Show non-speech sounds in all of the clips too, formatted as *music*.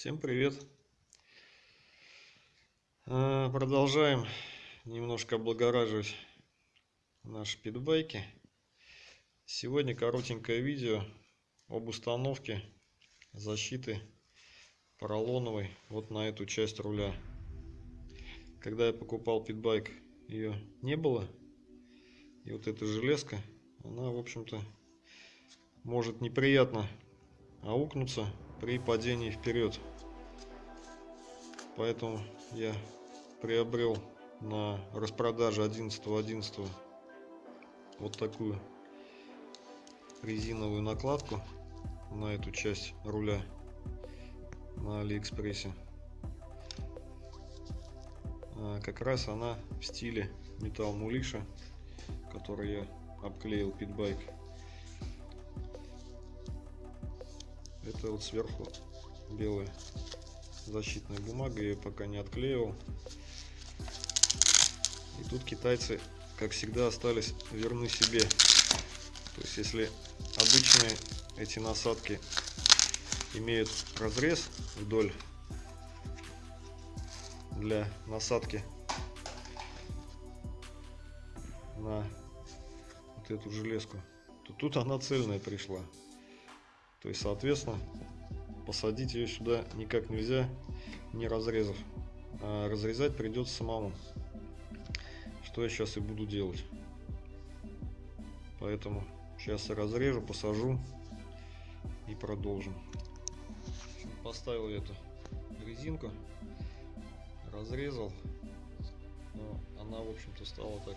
Всем привет! А, Продолжаем немножко облагораживать наши питбайки. Сегодня коротенькое видео об установке защиты поролоновой вот на эту часть руля. Когда я покупал питбайк, ее не было. И вот эта железка, она, в общем-то, может неприятно аукнуться при падении вперед. Поэтому я приобрел на распродаже 11.11 .11 вот такую резиновую накладку на эту часть руля на алиэкспрессе а, как раз она в стиле металл мулиша который я обклеил питбайк это вот сверху белая защитная бумага я пока не отклеивал. И тут китайцы как всегда остались верны себе. То есть если обычные эти насадки имеют разрез вдоль для насадки на вот эту железку то тут она цельная пришла то есть, соответственно, посадить ее сюда никак нельзя, не разрезав. А разрезать придется самому. Что я сейчас и буду делать. Поэтому сейчас я разрежу, посажу и продолжим. Поставил эту резинку, разрезал. Но она, в общем-то, стала так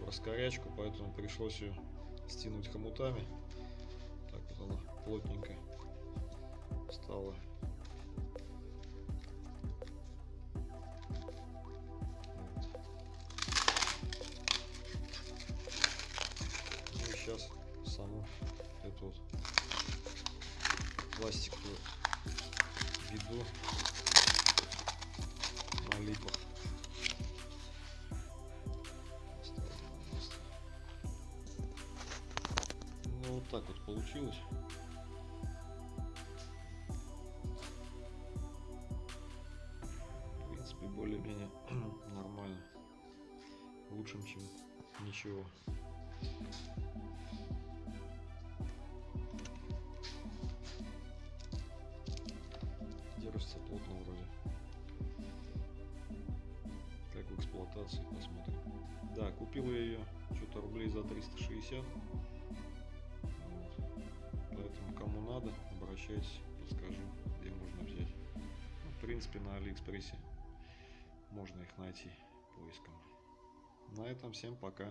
в раскорячку, поэтому пришлось ее стянуть хомутами. Она плотненько стало. Ну сейчас саму эту вот пластиковую виду на липах. Вот так вот получилось. более-менее *clears throat* нормально. Лучшим, чем ничего. Держится плотно вроде. Как в эксплуатации, посмотрим. Да, купил я ее что-то рублей за 360. Поэтому кому надо, обращайтесь, подскажу, где можно взять. Ну, в принципе, на Алиэкспрессе можно их найти поиском. На этом всем пока.